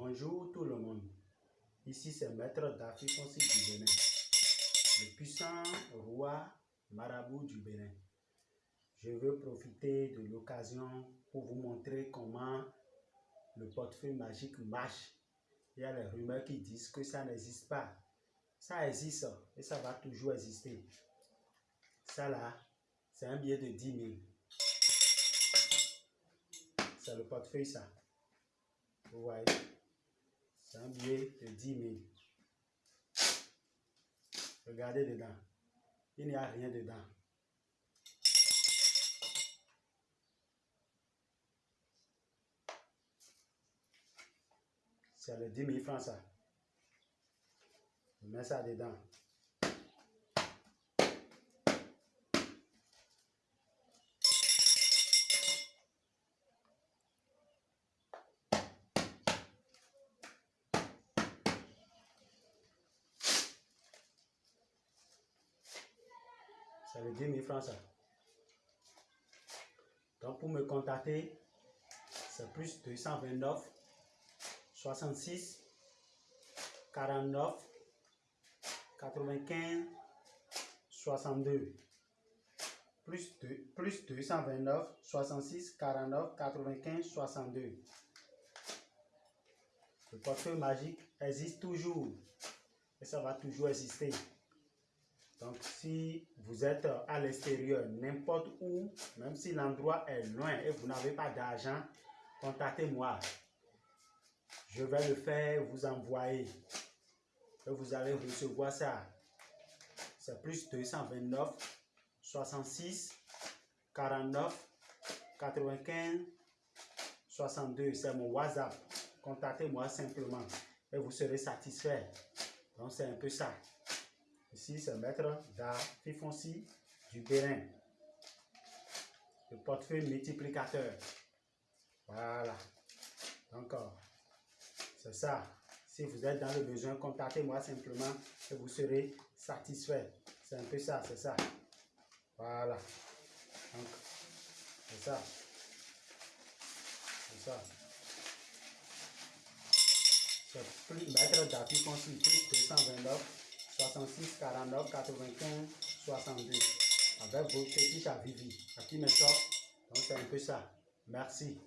Bonjour tout le monde. Ici c'est Maître Dafi Fonsi du Bénin, le puissant roi marabout du Bénin. Je veux profiter de l'occasion pour vous montrer comment le portefeuille magique marche. Il y a les rumeurs qui disent que ça n'existe pas. Ça existe et ça va toujours exister. Ça là, c'est un billet de 10 000. C'est le portefeuille ça. Vous voyez? C'est un billet de 10 000. Regardez dedans. Il n'y a rien dedans. C'est le 10 000 francs ça. Je mets ça dedans. C'est le 10 000 francs ça. Donc pour me contacter, c'est plus 229 66 49 95 62 plus, 2, plus 229 66 49 95 62 le portefeuille magique existe toujours. Et ça va toujours exister donc, si vous êtes à l'extérieur, n'importe où, même si l'endroit est loin et vous n'avez pas d'argent, contactez-moi. Je vais le faire vous envoyer. Et vous allez recevoir ça. C'est plus 229 66 49 95 62. C'est mon WhatsApp. Contactez-moi simplement et vous serez satisfait. Donc, c'est un peu ça. Ici, c'est Maître Fifonsi du Bénin. Le portefeuille multiplicateur. Voilà. Encore. C'est ça. Si vous êtes dans le besoin, contactez-moi simplement et vous serez satisfait. C'est un peu ça, c'est ça. Voilà. Donc, c'est ça. C'est ça. C'est Maître plus 229. 66 49 95 62 avec vos petits à Vivi, à qui me sort. Donc c'est un peu ça. Merci.